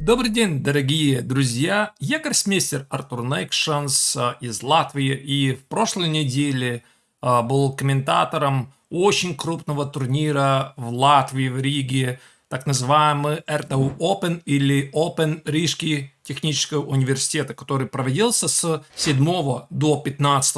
Добрый день, дорогие друзья! Я гроссмейстер Артур Найкшанс а, из Латвии и в прошлой неделе а, был комментатором очень крупного турнира в Латвии, в Риге, так называемый RTU Open или Open Рижский технического университета, который проводился с 7 до 15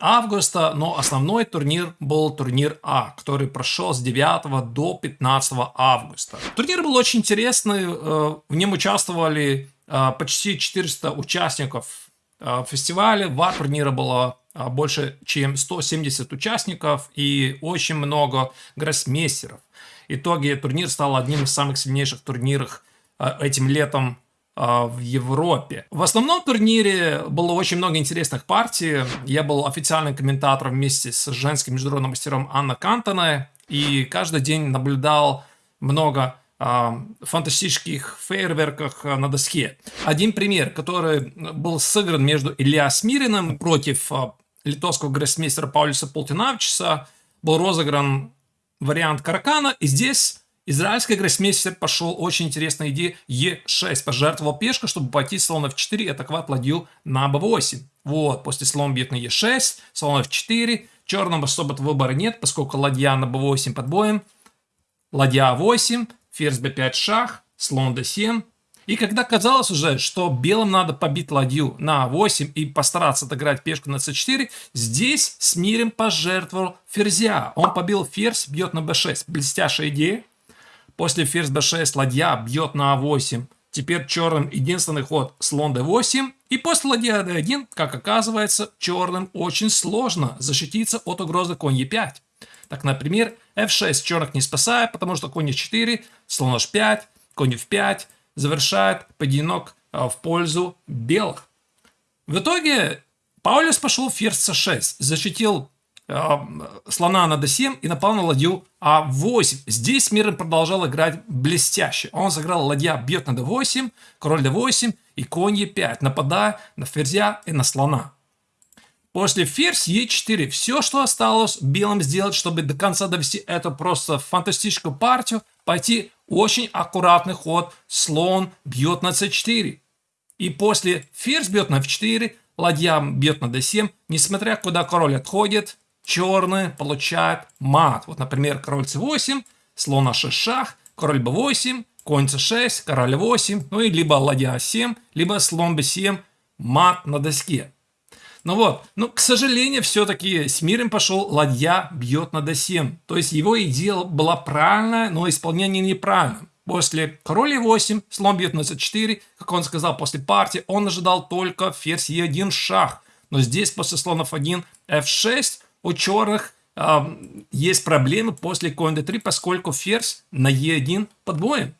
августа, но основной турнир был турнир А, который прошел с 9 до 15 августа. Турнир был очень интересный, э, в нем участвовали э, почти 400 участников э, фестиваля, в турнира было больше чем 170 участников и очень много гроссмейстеров. В итоге турнир стал одним из самых сильнейших турниров этим летом в Европе. В основном турнире было очень много интересных партий. Я был официальным комментатором вместе с женским международным мастером Анна Кантоной. И каждый день наблюдал много э, фантастических фейерверках на доске. Один пример, который был сыгран между Илья Смириным против литовского гроссмейстера Паулюса Полтинавича, был розыгран вариант Каракана. И здесь Израильский гроссмейстер пошел очень интересная идея Е6. Пожертвовал пешку, чтобы пойти слон F4 и атаковать ладью на B8. Вот, после слон бьет на Е6, слон F4. Черного особо выбора нет, поскольку ладья на B8 под боем. Ладья А8, ферзь B5 шах, слон D7. И когда казалось уже, что белым надо побить ладью на А8 и постараться отыграть пешку на С4, здесь Смирим пожертвовал ферзя. Он побил ферзь, бьет на b6. Блестящая идея. После ферзь b6 ладья бьет на а8. Теперь черным единственный ход слон d8. И после ладья d1, как оказывается, черным очень сложно защититься от угрозы конь e5. Так, например, f6 черных не спасает, потому что конь e4, слон h5, конь f5 завершает поединок а, в пользу белых. В итоге Паулюс пошел ферзь c6, защитил слона на d7 и напал на ладью а8. Здесь Мирон продолжал играть блестяще. Он сыграл ладья бьет на d8, король d8 и конь e5, нападая на ферзя и на слона. После ферзь e4 все, что осталось белым сделать, чтобы до конца довести эту просто фантастическую партию, пойти очень аккуратный ход, слон бьет на c4. И после ферзь бьет на f4, ладья бьет на d7, несмотря куда король отходит, черные получают мат. Вот, например, король c8, слон h6 шах, король b8, конь c6, король 8, ну и либо ладья a7, либо слон b7, мат на доске. Ну вот, ну, к сожалению, все-таки с миром пошел ладья бьет на d7. То есть его идея была правильная, но исполнение неправильное. После король e8, слон бьет на c4, как он сказал после партии, он ожидал только ферзь e1 шах. Но здесь после слонов 1 f6 у черных э, есть проблемы после конь d3, поскольку ферзь на e1 под боем.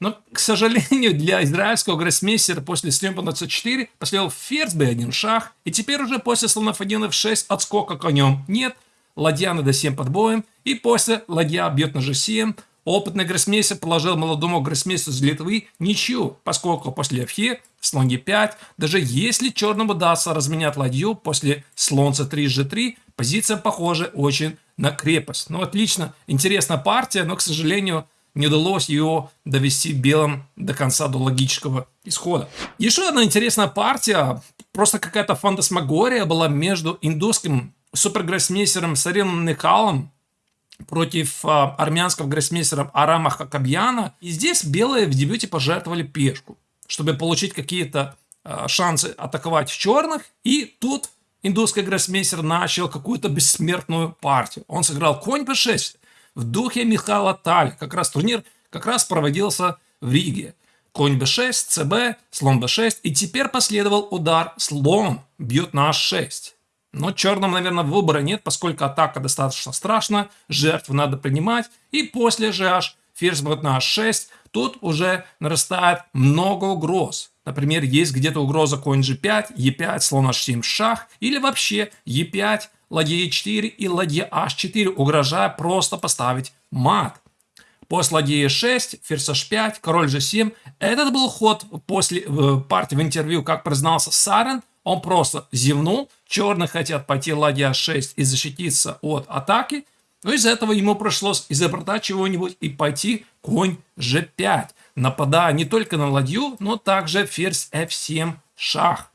Но, к сожалению, для израильского гроссмейстера после слона на c4 последовал ферзь b1 шах, и теперь уже после слонов 1 f6 отскока конем нет, ладья на d7 под боем, и после ладья бьет на g7, Опытный гроссмейстер положил молодому гроссмейстеру из Литвы ничью, поскольку после f слон e5, даже если черному удастся разменять ладью после слон c3 g3, позиция похожа очень на крепость. Ну, отлично, интересная партия, но, к сожалению, не удалось ее довести белым до конца, до логического исхода. Еще одна интересная партия, просто какая-то фантасмагория была между индусским супергроссмейстером Сарином Никалом против а, армянского гроссмейстера Арама Хакабьяна. И здесь белые в дебюте пожертвовали пешку, чтобы получить какие-то а, шансы атаковать черных. И тут индусский гроссмейстер начал какую-то бессмертную партию. Он сыграл конь b6 в духе Михаила Таль. Как раз турнир как раз проводился в Риге. Конь b6, cb, слон b6. И теперь последовал удар слон бьет на h6. Но черным, наверное, выбора нет, поскольку атака достаточно страшна, жертву надо принимать. И после GH ферзь будет на h6, тут уже нарастает много угроз. Например, есть где-то угроза конь g5, e5, слон h7 шах, или вообще e5, ладья e4 и ладья h4, угрожая просто поставить мат. После ладьи e6, ферзь h5, король g7. Этот был ход после э, партии в интервью, как признался Сарен, он просто зевнул, черные хотят пойти ладья 6 и защититься от атаки, но из этого ему пришлось изобретать чего-нибудь и пойти конь g5. нападая не только на ладью, но также ферзь f7 шах.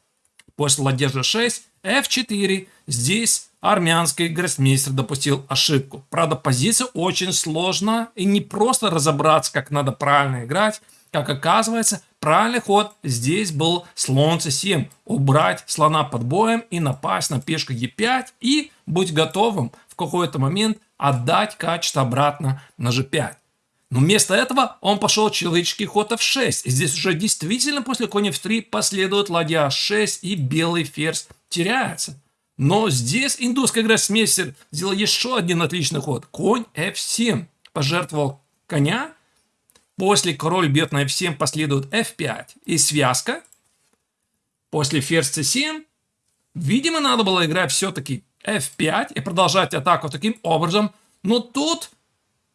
После ладья g6, f4. Здесь армянский гроссмейстер допустил ошибку. Правда, позиция очень сложная и не просто разобраться, как надо правильно играть. Как оказывается, правильный ход здесь был слон c7. Убрать слона под боем и напасть на пешку e5 и быть готовым в какой-то момент отдать качество обратно на g5. Но вместо этого он пошел человеческий ход f6. И здесь уже действительно после коня f3 последует ладья h6 и белый ферзь теряется. Но здесь индусский гроссмейстер сделал еще один отличный ход. Конь f7. Пожертвовал коня. После король бьет на f7 последует f5. И связка. После ферзь c7. Видимо, надо было играть все-таки f5 и продолжать атаку таким образом. Но тут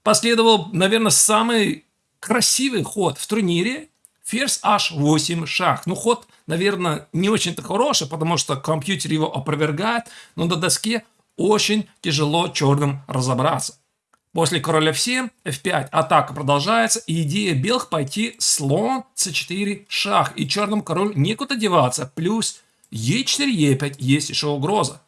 последовал, наверное, самый красивый ход в турнире. Ферзь h8 шах. Ну, ход, наверное, не очень-то хороший, потому что компьютер его опровергает, но на доске очень тяжело черным разобраться. После короля f7, f5 атака продолжается, и идея белых пойти слон c4 шах, и черным король некуда деваться, плюс e4, e5 есть еще угроза.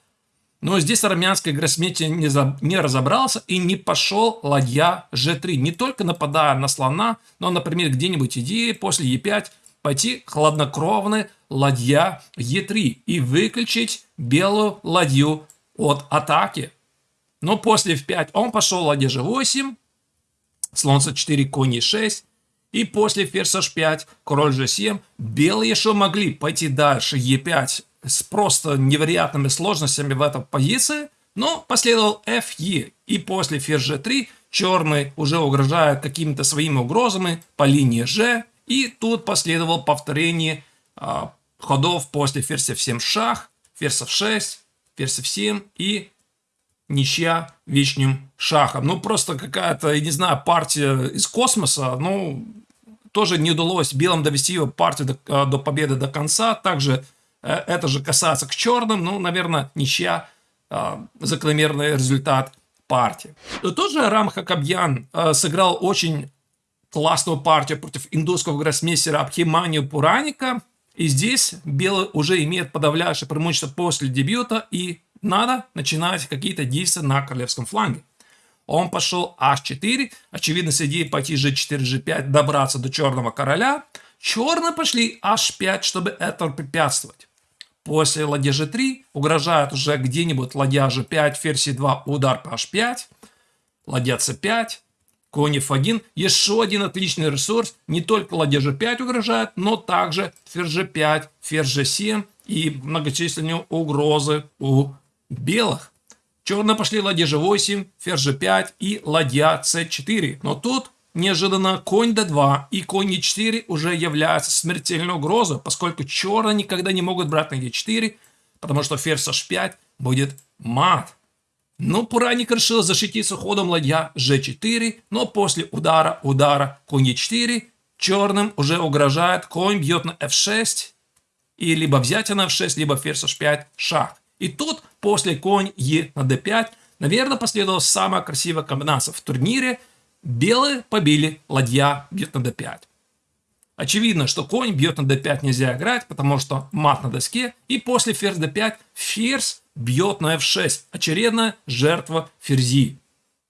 Но здесь армянский гроссмейстер не, за, не разобрался и не пошел ладья g3. Не только нападая на слона, но, например, где-нибудь идея после e5 пойти хладнокровный ладья e3 и выключить белую ладью от атаки. Но после f5 он пошел ладья g8, слон c4, конь e6, и после ферзь h5, король g7, белые еще могли пойти дальше? E5 с просто невероятными сложностями в этой позиции, но последовал FE, и после ферзь G3 черный уже угрожает какими-то своими угрозами по линии G, и тут последовало повторение а, ходов после ферзь F7 шах, ферзь F6, ферзь F7 и ничья вечным шахом. Ну, просто какая-то, я не знаю, партия из космоса, ну, тоже не удалось белым довести его партию до, а, до победы до конца. Также Э, это же касается к черным, ну, наверное, ничья, а, закономерный результат партии. Тоже Рам Хакабьян сыграл очень классную партию против индусского гроссмейстера Абхиманию Пураника. И здесь белый уже имеет подавляющее преимущество после дебюта, и надо начинать какие-то действия на королевском фланге. Он пошел h4, очевидно, с идеей пойти g4, g5, добраться до черного короля. Черные пошли h5, чтобы это препятствовать. После ладья g3 угрожает уже где-нибудь ладья g5, ферзь e2, удар по h5, ладья c5, конь f1. Еще один отличный ресурс. Не только ладья g5 угрожает, но также ферзь g5, ферзь g7 и многочисленные угрозы у белых. Черные пошли ладья g8, ферзь g5 и ладья c4. Но тут Неожиданно конь d2 и конь e4 уже являются смертельной угрозой, поскольку черные никогда не могут брать на e4, потому что ферзь h5 будет мат. Но Пураник решил защититься ходом ладья g4, но после удара, удара конь e4 черным уже угрожает конь бьет на f6 и либо взятие на f6, либо ферзь h5 шаг. И тут после конь e на d5, наверное, последовала самая красивая комбинация в турнире – Белые побили, ладья бьет на d5. Очевидно, что конь бьет на d5 нельзя играть, потому что мат на доске. И после ферзь d5 ферзь бьет на f6. Очередная жертва ферзи.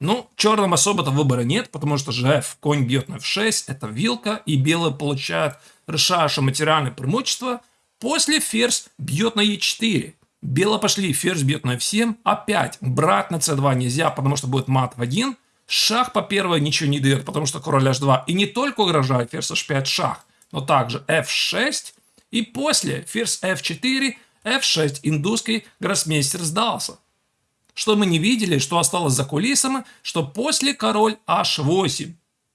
Ну, черным особо-то выбора нет, потому что же конь бьет на f6, это вилка, и белые получают решающее материальное преимущество. После ферзь бьет на e4. Белые пошли, ферзь бьет на f7. Опять брать на c2 нельзя, потому что будет мат в 1. Шах по первой ничего не дает, потому что король h2. И не только угрожает ферзь h5 шах, но также f6. И после ферзь f4, f6 индусский гроссмейстер сдался. Что мы не видели, что осталось за кулисами, что после король h8.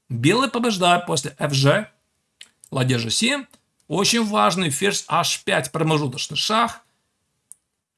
Белый побеждает после fg, ладья g7. Очень важный ферзь h5 промежуточный шах.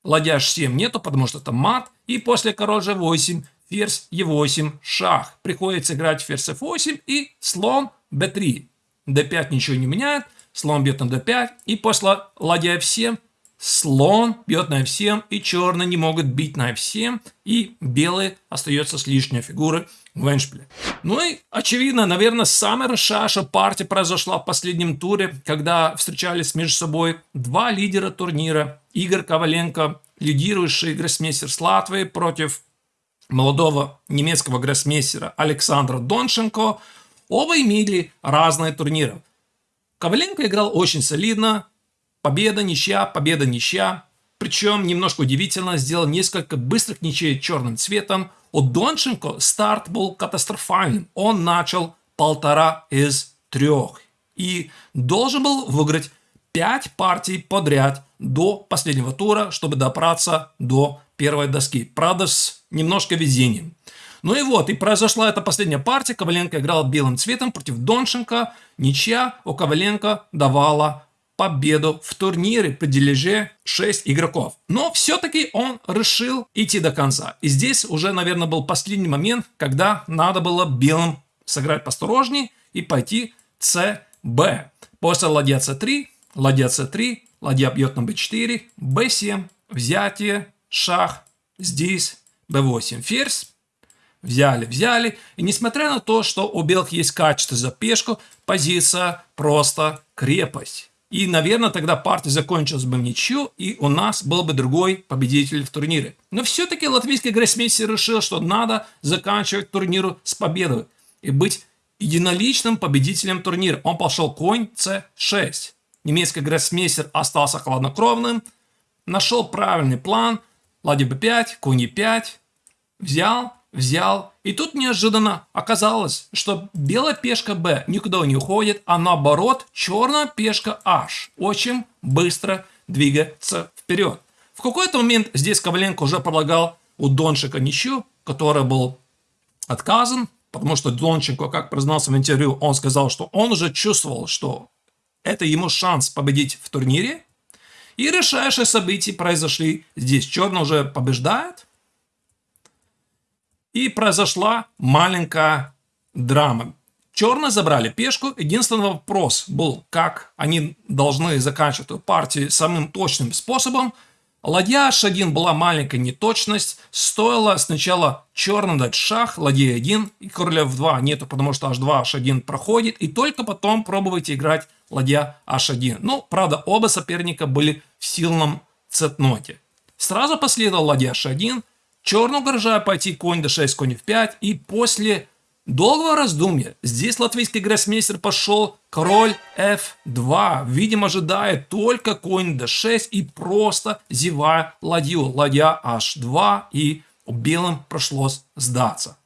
Ладья h7 нету, потому что это мат. И после король g8 ферзь e8, шах. Приходится играть ферзь f8 и слон b3. d5 ничего не меняет, слон бьет на d5, и после ладья f7 слон бьет на f7, и черные не могут бить на f7, и белые остается с лишней фигурой в эндшпиле. Ну и, очевидно, наверное, самая решающая партия произошла в последнем туре, когда встречались между собой два лидера турнира. Игорь Коваленко, лидирующий гроссмейстер с Латвии, против молодого немецкого гроссмейстера Александра Донченко. Оба имели разные турниры. Коваленко играл очень солидно, Победа, ничья, победа, ничья. Причем, немножко удивительно, сделал несколько быстрых ничей черным цветом. У Донченко старт был катастрофальным. Он начал полтора из трех. И должен был выиграть пять партий подряд до последнего тура, чтобы добраться до первой доски. Правда, с немножко везением. Ну и вот, и произошла эта последняя партия. Коваленко играл белым цветом против Донченко. Ничья у Коваленко давала победу в турнире при дележе 6 игроков. Но все-таки он решил идти до конца. И здесь уже, наверное, был последний момент, когда надо было белым сыграть посторожней и пойти ЦБ. После ладья С3, ладья С3, ладья бьет на Б4, Б7, взятие, шах, здесь Б8, ферзь. Взяли, взяли. И несмотря на то, что у белых есть качество за пешку, позиция просто крепость. И, наверное, тогда партия закончилась бы в ничью, и у нас был бы другой победитель в турнире. Но все-таки латвийский гроссмейстер решил, что надо заканчивать турниру с победой и быть единоличным победителем турнира. Он пошел конь c6. Немецкий гроссмейстер остался хладнокровным, нашел правильный план, ладья b5, конь e5, взял, взял. И тут неожиданно оказалось, что белая пешка b никуда не уходит, а наоборот черная пешка h очень быстро двигается вперед. В какой-то момент здесь Коваленко уже предлагал у Дончика ничью, который был отказан, потому что Донченко, как признался в интервью, он сказал, что он уже чувствовал, что это ему шанс победить в турнире. И решающие события произошли. Здесь черный уже побеждает, и произошла маленькая драма. Черные забрали пешку. Единственный вопрос был, как они должны заканчивать эту партию самым точным способом. Ладья h1 была маленькая неточность. Стоило сначала черным дать шах, ладья 1 и короля f2 нету, потому что h2, h1 проходит. И только потом пробуйте играть ладья h1. Ну, правда, оба соперника были в сильном цетноте. Сразу последовал ладья h1, Черного угрожая пойти конь d6, конь f5. И после долгого раздумья здесь латвийский гроссмейстер пошел король f2. Видимо, ожидая только конь d6 и просто зевая ладью. Ладья h2 и белым пришлось сдаться.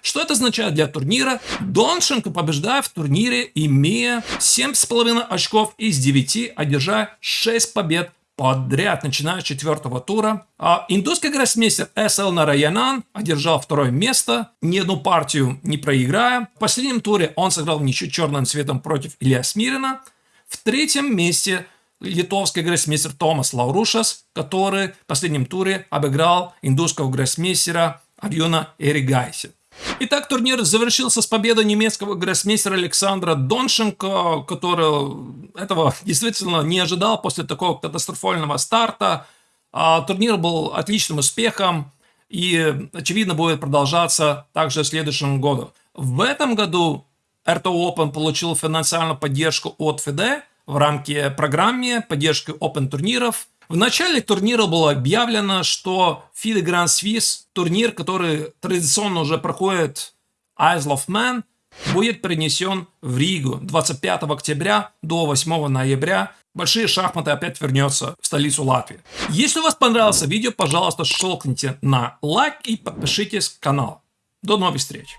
Что это означает для турнира? Донченко побеждает в турнире, имея 7,5 очков из 9, одержая 6 побед подряд, начиная с четвертого тура. А индусский гроссмейстер СЛ Нараянан одержал второе место, ни одну партию не проиграя. В последнем туре он сыграл ничью черным цветом против Илья Смирина. В третьем месте литовский гроссмейстер Томас Лаурушас, который в последнем туре обыграл индусского гроссмейстера Арьона Эригайси. Итак, турнир завершился с победой немецкого гроссмейстера Александра Донченко, который этого действительно не ожидал после такого катастрофального старта. А, турнир был отличным успехом и, очевидно, будет продолжаться также в следующем году. В этом году RTO Open получил финансовую поддержку от FIDE в рамке программы поддержки Open турниров – в начале турнира было объявлено, что FIDE Grand Swiss, турнир, который традиционно уже проходит Isle of Man, будет перенесен в Ригу 25 октября до 8 ноября. Большие шахматы опять вернется в столицу Латвии. Если у вас понравилось видео, пожалуйста, щелкните на лайк и подпишитесь к каналу. До новых встреч!